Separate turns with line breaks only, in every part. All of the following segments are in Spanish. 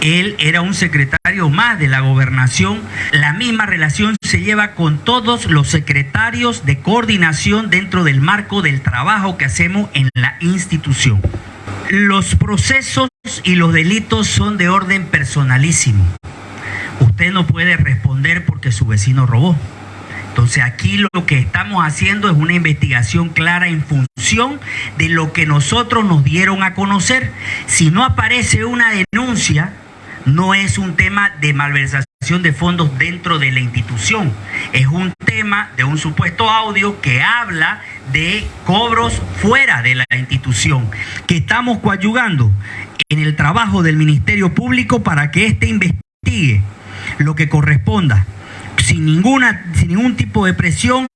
Él era un secretario más de la gobernación. La misma relación se lleva con todos los secretarios de coordinación dentro del marco del trabajo que hacemos en la institución. Los procesos y los delitos son de orden personalísimo. Usted no puede responder porque su vecino robó. Entonces aquí lo que estamos haciendo es una investigación clara en función de lo que nosotros nos dieron a conocer. Si no aparece una denuncia, no es un tema de malversación de fondos dentro de la institución, es un tema de un supuesto audio que habla de cobros fuera de la institución, que estamos coadyugando en el trabajo del Ministerio Público para que éste investigue lo que corresponda sin, ninguna, sin ningún tipo de presión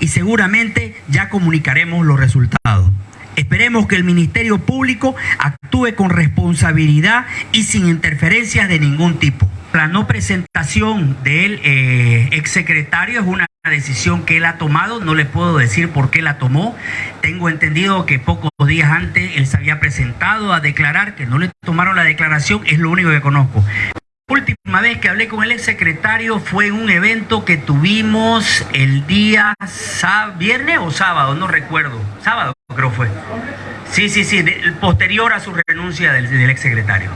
y seguramente ya comunicaremos los resultados. Esperemos que el Ministerio Público actúe con responsabilidad y sin interferencias de ningún tipo. La no presentación del eh, exsecretario es una decisión que él ha tomado, no le puedo decir por qué la tomó. Tengo entendido que pocos días antes él se había presentado a declarar, que no le tomaron la declaración, es lo único que conozco última vez que hablé con el ex secretario fue en un evento que tuvimos el día viernes o sábado, no recuerdo. Sábado creo fue. Sí, sí, sí, posterior a su renuncia del, del ex secretario.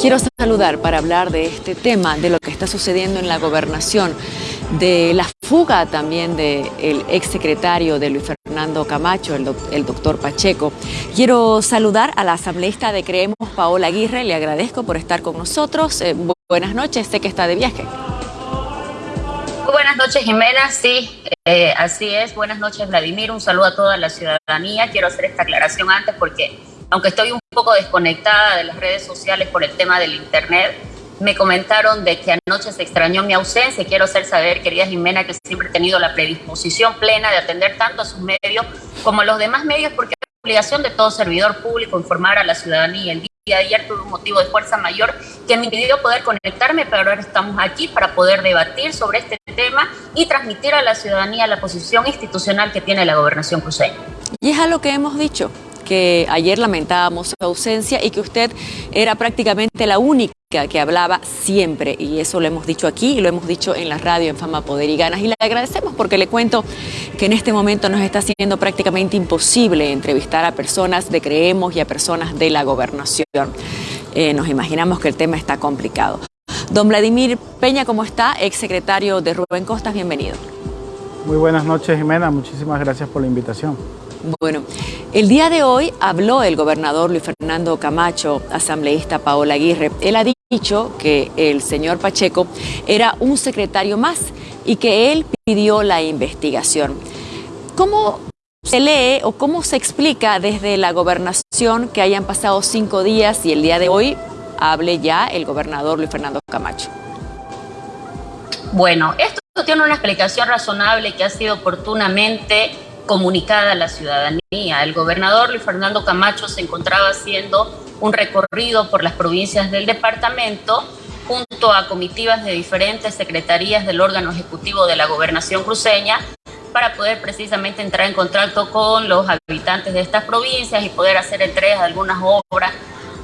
Quiero saludar para hablar de este tema, de lo que está sucediendo en la gobernación, de la fuga también del exsecretario de Luis Fernando Camacho, el, doctor Pacheco. Quiero saludar a la asambleísta de Creemos, Paola Aguirre. Le agradezco por estar con nosotros. Eh, buenas noches, sé que está de viaje.
buenas noches, Jimena. Sí, eh, así es. Buenas noches, Vladimir. Un saludo a toda la ciudadanía. Quiero hacer esta aclaración antes porque, aunque estoy un poco desconectada de las redes sociales por el tema del Internet, me comentaron de que anoche se extrañó mi ausencia. Quiero hacer saber, querida Jimena, que siempre he tenido la predisposición plena de atender tanto a sus medios como a los demás medios, porque es obligación de todo servidor público informar a la ciudadanía. El día de ayer tuve un motivo de fuerza mayor que me impidió poder conectarme, pero ahora estamos aquí para poder debatir sobre este tema y transmitir a la ciudadanía la posición institucional que tiene la gobernación cruceña.
Y es a lo que hemos dicho que ayer lamentábamos su ausencia y que usted era prácticamente la única que hablaba siempre, y eso lo hemos dicho aquí y lo hemos dicho en la radio en Fama, Poder y Ganas, y le agradecemos porque le cuento que en este momento nos está siendo prácticamente imposible entrevistar a personas de Creemos y a personas de la gobernación. Eh, nos imaginamos que el tema está complicado. Don Vladimir Peña, ¿cómo está? Ex secretario de Rubén Costas, bienvenido.
Muy buenas noches, Jimena. Muchísimas gracias por la invitación.
Bueno, el día de hoy habló el gobernador Luis Fernando Camacho, asambleísta Paola Aguirre. Él ha dicho que el señor Pacheco era un secretario más y que él pidió la investigación. ¿Cómo se lee o cómo se explica desde la gobernación que hayan pasado cinco días y el día de hoy hable ya el gobernador Luis Fernando Camacho?
Bueno, esto tiene una explicación razonable que ha sido oportunamente comunicada a la ciudadanía. El gobernador Luis Fernando Camacho se encontraba haciendo un recorrido por las provincias del departamento junto a comitivas de diferentes secretarías del órgano ejecutivo de la gobernación cruceña para poder precisamente entrar en contacto con los habitantes de estas provincias y poder hacer entregas de algunas obras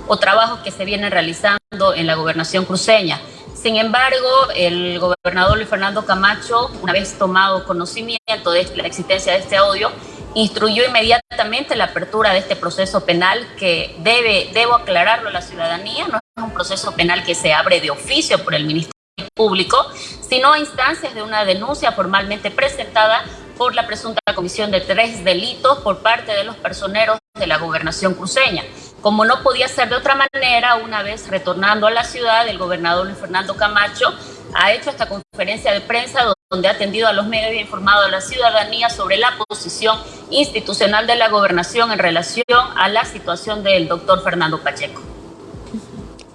o trabajos que se vienen realizando en la gobernación cruceña. Sin embargo, el gobernador Luis Fernando Camacho, una vez tomado conocimiento de la existencia de este audio, instruyó inmediatamente la apertura de este proceso penal que debe, debo aclararlo a la ciudadanía, no es un proceso penal que se abre de oficio por el Ministerio Público, sino a instancias de una denuncia formalmente presentada por la presunta comisión de tres delitos por parte de los personeros de la gobernación cruceña. Como no podía ser de otra manera, una vez retornando a la ciudad, el gobernador Luis Fernando Camacho ha hecho esta conferencia de prensa donde ha atendido a los medios y ha informado a la ciudadanía sobre la posición institucional de la gobernación en relación a la situación del doctor Fernando Pacheco.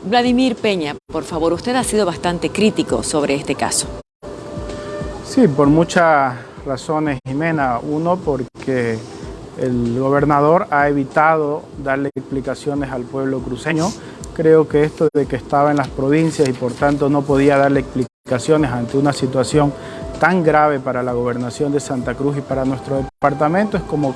Vladimir Peña, por favor, usted ha sido bastante crítico sobre este caso.
Sí, por muchas razones, Jimena. Uno, porque el gobernador ha evitado darle explicaciones al pueblo cruceño. Creo que esto de que estaba en las provincias y por tanto no podía darle explicaciones ante una situación tan grave para la gobernación de Santa Cruz y para nuestro departamento es como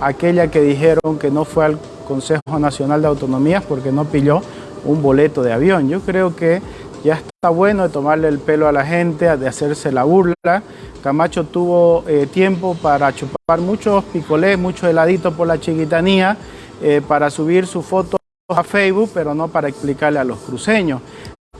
aquella que dijeron que no fue al Consejo Nacional de Autonomías porque no pilló un boleto de avión. Yo creo que ya está bueno de tomarle el pelo a la gente, de hacerse la burla. Camacho tuvo eh, tiempo para chupar muchos picolés, muchos heladitos por la chiquitanía, eh, para subir su foto a Facebook, pero no para explicarle a los cruceños.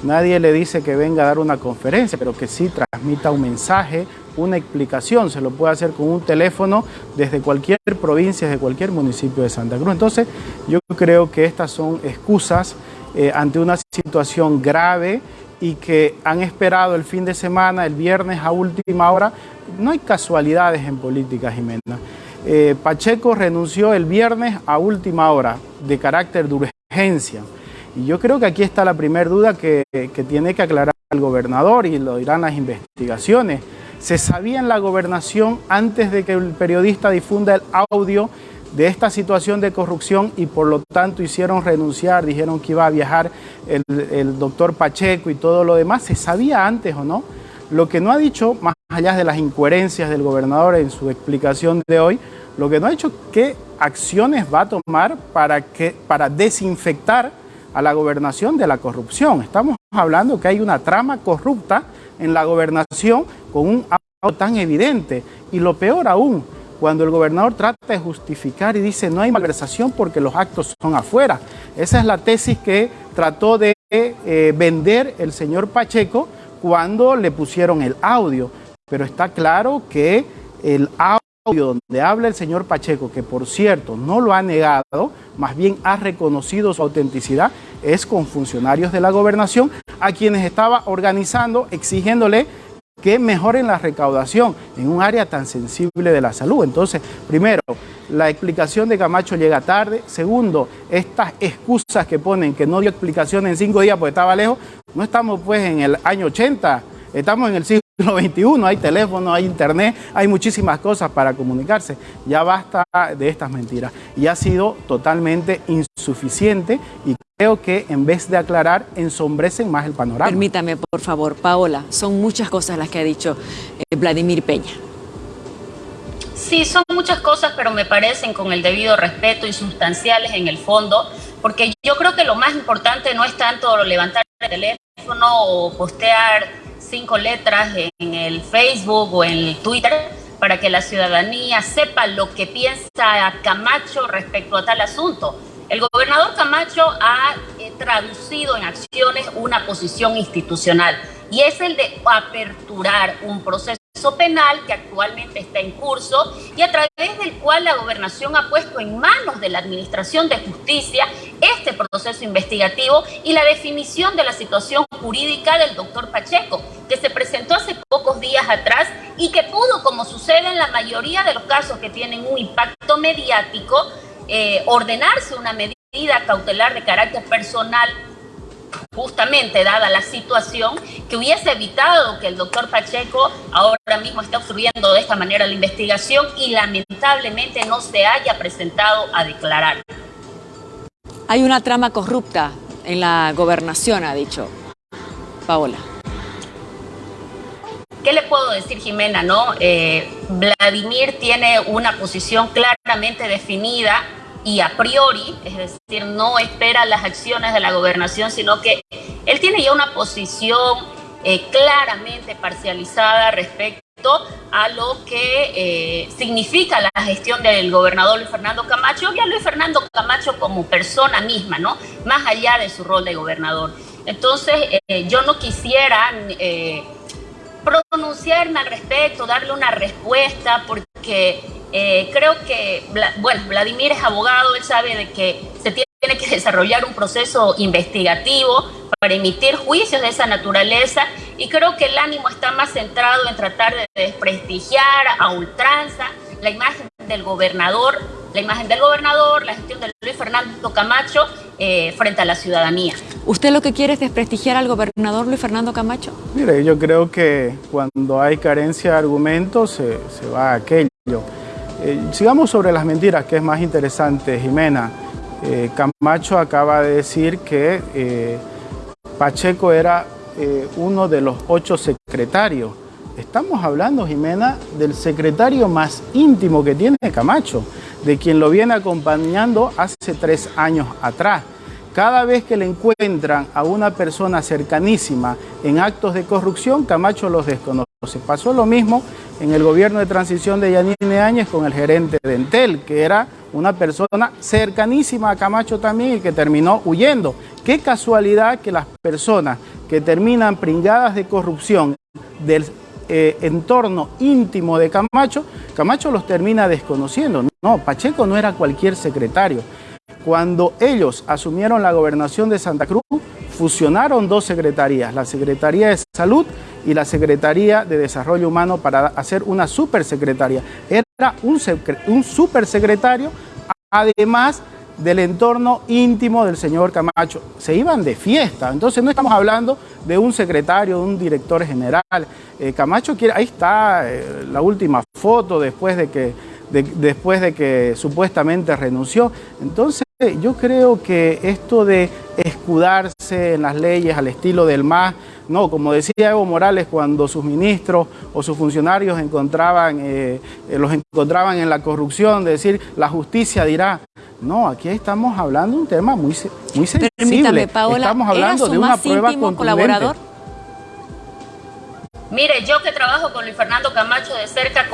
Nadie le dice que venga a dar una conferencia, pero que sí transmita un mensaje, una explicación. Se lo puede hacer con un teléfono desde cualquier provincia, desde cualquier municipio de Santa Cruz. Entonces, yo creo que estas son excusas eh, ante una situación grave y que han esperado el fin de semana, el viernes a última hora. No hay casualidades en política, Jimena. Eh, Pacheco renunció el viernes a última hora de carácter de urgencia. Y yo creo que aquí está la primera duda que, que tiene que aclarar el gobernador y lo dirán las investigaciones. Se sabía en la gobernación antes de que el periodista difunda el audio de esta situación de corrupción y por lo tanto hicieron renunciar, dijeron que iba a viajar el, doctor Pacheco y todo lo demás, ¿se sabía antes o no? Lo que no ha dicho, más allá de las incoherencias del gobernador en su explicación de hoy, lo que no ha dicho qué acciones va a tomar para, que, para desinfectar a la gobernación de la corrupción. Estamos hablando que hay una trama corrupta en la gobernación con un auto tan evidente. Y lo peor aún, cuando el gobernador trata de justificar y dice no hay malversación porque los actos son afuera. Esa es la tesis que trató de eh, vender el señor Pacheco cuando le pusieron el audio. Pero está claro que el audio donde habla el señor Pacheco, que por cierto no lo ha negado, más bien ha reconocido su autenticidad, es con funcionarios de la gobernación a quienes estaba organizando, exigiéndole que mejoren la recaudación en un área tan sensible de la salud. Entonces, primero, la explicación de Camacho llega tarde. Segundo, estas excusas que ponen que no dio explicación en cinco días porque estaba lejos, no estamos pues en el año 80, estamos en el siglo XXI, hay teléfono, hay internet, hay muchísimas cosas para comunicarse. Ya basta de estas mentiras. Y ha sido totalmente insuficiente y creo que en vez de aclarar, ensombrecen más el panorama.
Permítame, por favor, Paola, son muchas cosas las que ha dicho eh, Vladimir Peña.
Sí, son muchas cosas, pero me parecen con el debido respeto y sustanciales en el fondo, porque yo creo que lo más importante no es tanto levantar el teléfono o postear cinco letras en el Facebook o en el Twitter para que la ciudadanía sepa lo que piensa Camacho respecto a tal asunto. El gobernador Camacho ha eh, traducido en acciones una posición institucional y es el de aperturar un proceso penal que actualmente está en curso y a través del cual la gobernación ha puesto en manos de la Administración de Justicia este proceso investigativo y la definición de la situación jurídica del doctor Pacheco, que se presentó hace pocos días atrás y que pudo, como sucede en la mayoría de los casos que tienen un impacto mediático, eh, ordenarse una medida cautelar de carácter personal justamente dada la situación, que hubiese evitado que el doctor Pacheco ahora mismo esté obstruyendo de esta manera la investigación y lamentablemente no se haya presentado a declarar.
Hay una trama corrupta en la gobernación, ha dicho Paola.
¿Qué le puedo decir, Jimena? No, eh, Vladimir tiene una posición claramente definida y a priori, es decir, no espera las acciones de la gobernación, sino que él tiene ya una posición eh, claramente parcializada respecto a lo que eh, significa la gestión del gobernador Luis Fernando Camacho y a Luis Fernando Camacho como persona misma, ¿no? Más allá de su rol de gobernador. Entonces, yo no quisiera pronunciarme al respecto, darle una respuesta, porque eh, creo que, bueno, Vladimir es abogado, él sabe de que se tiene que desarrollar un proceso investigativo para emitir juicios de esa naturaleza y creo que el ánimo está más centrado en tratar de desprestigiar a ultranza la imagen del gobernador, la imagen del gobernador, la gestión de Luis Fernando Camacho eh, frente a la ciudadanía.
¿Usted lo que quiere es desprestigiar al gobernador Luis Fernando Camacho?
Mire, yo creo que cuando hay carencia de argumentos se, va a aquello. Eh, sigamos sobre las mentiras, que es más interesante, Jimena. Eh, Camacho acaba de decir que Pacheco era uno de los ocho secretarios Estamos hablando, Jimena, del secretario más íntimo que tiene Camacho, de quien lo viene acompañando hace tres años atrás. Cada vez que le encuentran a una persona cercanísima en actos de corrupción, Camacho los desconoce. Pasó lo mismo en el gobierno de transición de Yanine Áñez con el gerente de Entel, que era una persona cercanísima a Camacho también y que terminó huyendo. Qué casualidad que las personas que terminan pringadas de corrupción del eh, entorno íntimo de Camacho, Camacho los termina desconociendo. No, Pacheco no era cualquier secretario. Cuando ellos asumieron la gobernación de Santa Cruz, fusionaron dos secretarías, la Secretaría de Salud y la Secretaría de Desarrollo Humano para hacer una supersecretaría. Era un, un supersecretario, además del entorno íntimo del señor Camacho. Se iban de fiesta, entonces no estamos hablando de un secretario, de un director general. Eh, Camacho quiere, ahí está eh, la última foto después de que, después de que supuestamente renunció. Entonces yo creo que esto de escudarse en las leyes al estilo del MAS, no, como decía Evo Morales cuando sus ministros o sus funcionarios encontraban, eh, eh, los encontraban en la corrupción, de decir la justicia dirá, no, aquí estamos hablando de un tema muy, muy sensible.
Permítame, Paola, estamos hablando de una prueba colaborador?
Mire, yo que trabajo con Luis Fernando Camacho de cerca,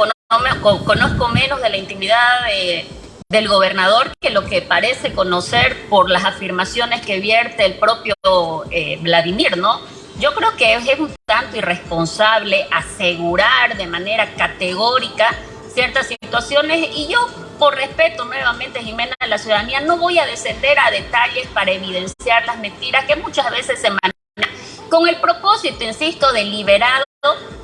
conozco menos de la intimidad de del gobernador que lo que parece conocer por las afirmaciones que vierte el propio eh, Vladimir, ¿no? Yo creo que es un tanto irresponsable asegurar de manera categórica ciertas situaciones y yo, por respeto nuevamente, Jimena, de la ciudadanía, no voy a descender a detalles para evidenciar las mentiras que muchas veces se manejan con el propósito, insisto, deliberado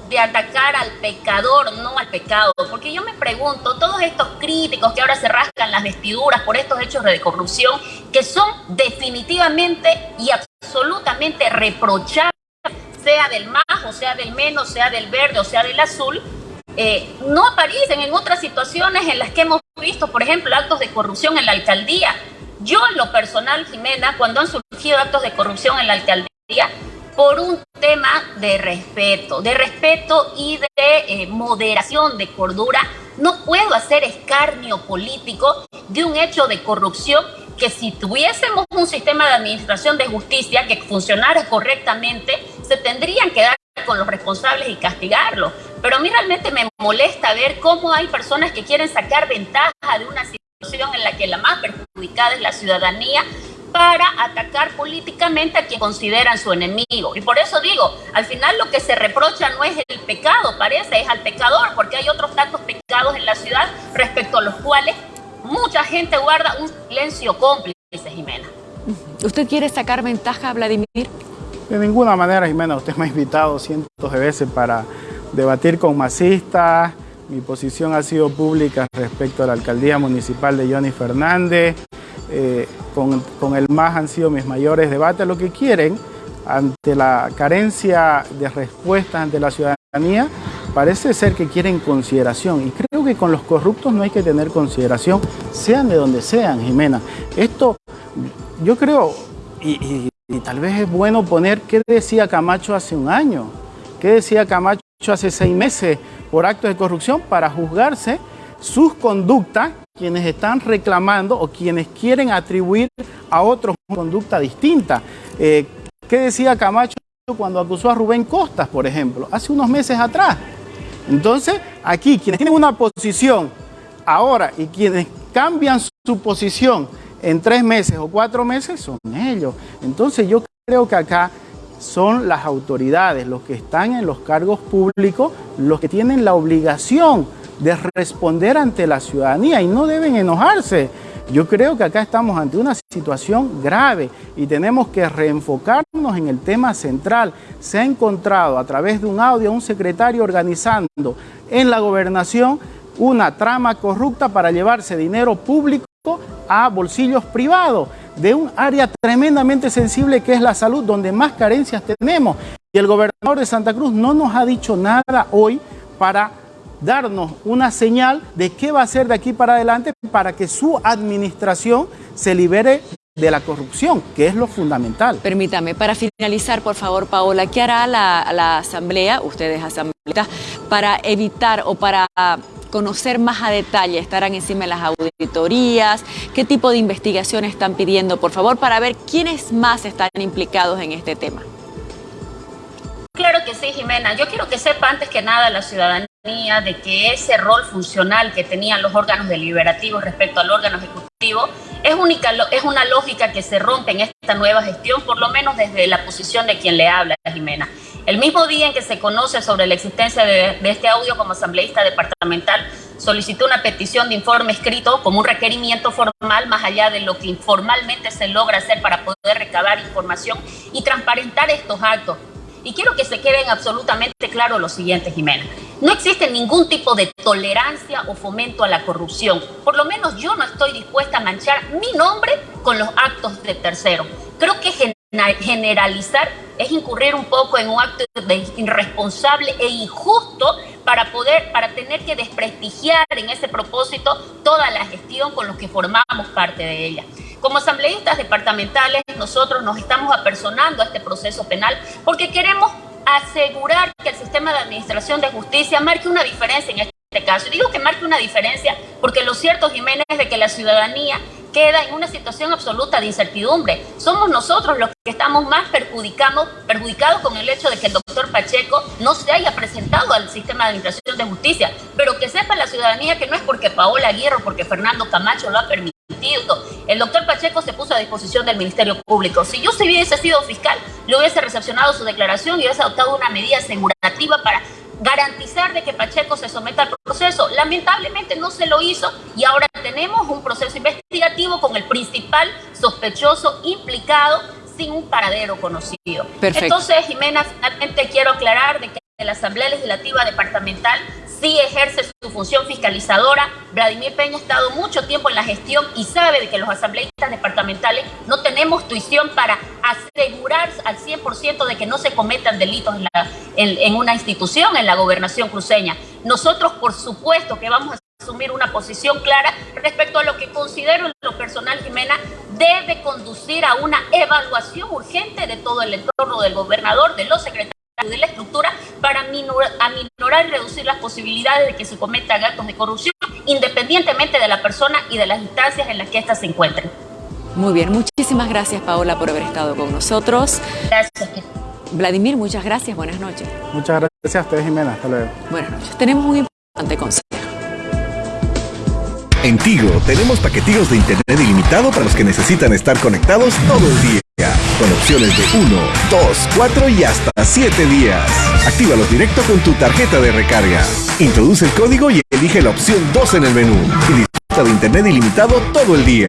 de atacar al pecador, no al pecado. Porque yo me pregunto, todos estos críticos que ahora se rascan las vestiduras por estos hechos de corrupción, que son definitivamente y absolutamente reprochables, sea del más, o sea del menos, sea del verde, o sea del azul, eh, no aparecen en otras situaciones en las que hemos visto, por ejemplo, actos de corrupción en la alcaldía. Yo en lo personal, Jimena, cuando han surgido actos de corrupción en la alcaldía, por un tema de respeto, de respeto y de eh, moderación, de cordura. No puedo hacer escarnio político de un hecho de corrupción que si tuviésemos un sistema de administración de justicia que funcionara correctamente, se tendrían que dar con los responsables y castigarlos. Pero a mí realmente me molesta ver cómo hay personas que quieren sacar ventaja de una situación en la que la más perjudicada es la ciudadanía para atacar políticamente a quien consideran su enemigo. Y por eso digo, al final lo que se reprocha no es el pecado, parece, es al pecador, porque hay otros tantos pecados en la ciudad respecto a los cuales mucha gente guarda un silencio cómplice, Jimena.
¿Usted quiere sacar ventaja, Vladimir?
De ninguna manera, Jimena. Usted me ha invitado cientos de veces para debatir con masistas. Mi posición ha sido pública respecto a la alcaldía municipal de Johnny Fernández. Eh, con, el MAS han sido mis mayores debates. Lo que quieren, ante la carencia de respuestas ante la ciudadanía, parece ser que quieren consideración. Y creo que con los corruptos no hay que tener consideración, sean de donde sean, Jimena. Esto, yo creo, y, y tal vez es bueno poner qué decía Camacho hace un año, qué decía Camacho hace seis meses por actos de corrupción para juzgarse sus conductas quienes están reclamando o quienes quieren atribuir a otros conducta distinta. Eh, ¿Qué decía Camacho cuando acusó a Rubén Costas, por ejemplo, hace unos meses atrás? Entonces, aquí, quienes tienen una posición ahora y quienes cambian su posición en tres meses o cuatro meses son ellos. Entonces, yo creo que acá son las autoridades, los que están en los cargos públicos, los que tienen la obligación de responder ante la ciudadanía y no deben enojarse. Yo creo que acá estamos ante una situación grave y tenemos que reenfocarnos en el tema central. Se ha encontrado a través de un audio un secretario organizando en la gobernación una trama corrupta para llevarse dinero público a bolsillos privados de un área tremendamente sensible que es la salud, donde más carencias tenemos. Y el gobernador de Santa Cruz no nos ha dicho nada hoy para darnos una señal de qué va a hacer de aquí para adelante para que su administración se libere de la corrupción, que es lo fundamental.
Permítame, para finalizar, por favor, Paola, ¿qué hará la, Asamblea, ustedes Asamblea, para evitar o para conocer más a detalle, estarán encima de las auditorías, qué tipo de investigación están pidiendo, por favor, para ver quiénes más están implicados en este tema.
Claro que sí, Jimena. Yo quiero que sepa antes que nada la ciudadanía de que ese rol funcional que tenían los órganos deliberativos respecto al órgano ejecutivo es, única, es una lógica que se rompe en esta nueva gestión, por lo menos desde la posición de quien le habla, Jimena. El mismo día en que se conoce sobre la existencia de, de este audio como asambleísta departamental, solicitó una petición de informe escrito como un requerimiento formal más allá de lo que informalmente se logra hacer para poder recabar información y transparentar estos actos y quiero que se queden absolutamente claro lo siguiente, Jimena. No existe ningún tipo de tolerancia o fomento a la corrupción. Por lo menos yo no estoy dispuesta a manchar mi nombre con los actos de terceros. Creo que generalizar es incurrir un poco en un acto irresponsable e injusto para poder, para tener que desprestigiar en ese propósito toda la gestión con los que formamos parte de ella. Como asambleístas departamentales, nosotros nos estamos apersonando a este proceso penal porque queremos asegurar que el sistema de administración de justicia marque una diferencia en este caso. Digo que marque una diferencia porque lo cierto, Jiménez, es de que la ciudadanía queda en una situación absoluta de incertidumbre. Somos nosotros los que estamos más perjudicados, perjudicados con el hecho de que el doctor Pacheco no se haya presentado al sistema de administración de justicia, pero que sepa la ciudadanía que no es porque Paola Aguirre o porque Fernando Camacho lo ha permitido el doctor Pacheco se puso a disposición del Ministerio Público. Si yo hubiese sido fiscal, le hubiese recepcionado su declaración y hubiese adoptado una medida asegurativa para garantizar de que Pacheco se someta al proceso. Lamentablemente no se lo hizo y ahora tenemos un proceso investigativo con el principal sospechoso implicado sin un paradero conocido. Entonces, Jimena, finalmente quiero aclarar de que la Asamblea Legislativa Departamental sí ejerce su función fiscalizadora. Vladimir Peña ha estado mucho tiempo en la gestión y sabe de que los asambleístas departamentales no tenemos tuición para asegurar al 100% de que no se cometan delitos en, en una institución, en la gobernación cruceña. Nosotros, por supuesto, que vamos a asumir una posición clara respecto a lo que considero en lo personal, Jimena, debe conducir a una evaluación urgente de todo el entorno del gobernador, de los secretarios de la estructura para minorar, y reducir las posibilidades de que se cometan actos de corrupción, independientemente de la persona y de las instancias en las que ésta se encuentren.
Muy bien, muchísimas gracias Paola por haber estado con nosotros.
Gracias.
Vladimir, muchas gracias, buenas noches.
Muchas gracias a ustedes, Jimena, hasta luego.
Buenas noches. Tenemos un importante consejo.
En Tigo tenemos paquetillos de internet ilimitado para los que necesitan estar conectados todo el día con opciones de 1, 2, 4 y hasta 7 días. Actívalos directo con tu tarjeta de recarga. Introduce el código y elige la opción 2 en el menú y disfruta de internet ilimitado todo el día.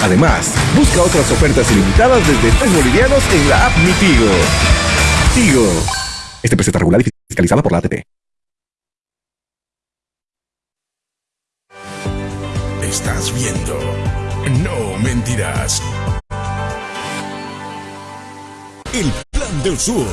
Además, busca otras ofertas ilimitadas desde 3 bolivianos en la app Mi Tigo. Tigo. Este preseta regular y fiscalizada por la ATP.
Estás viendo. No mentirás. El Plan del Sur.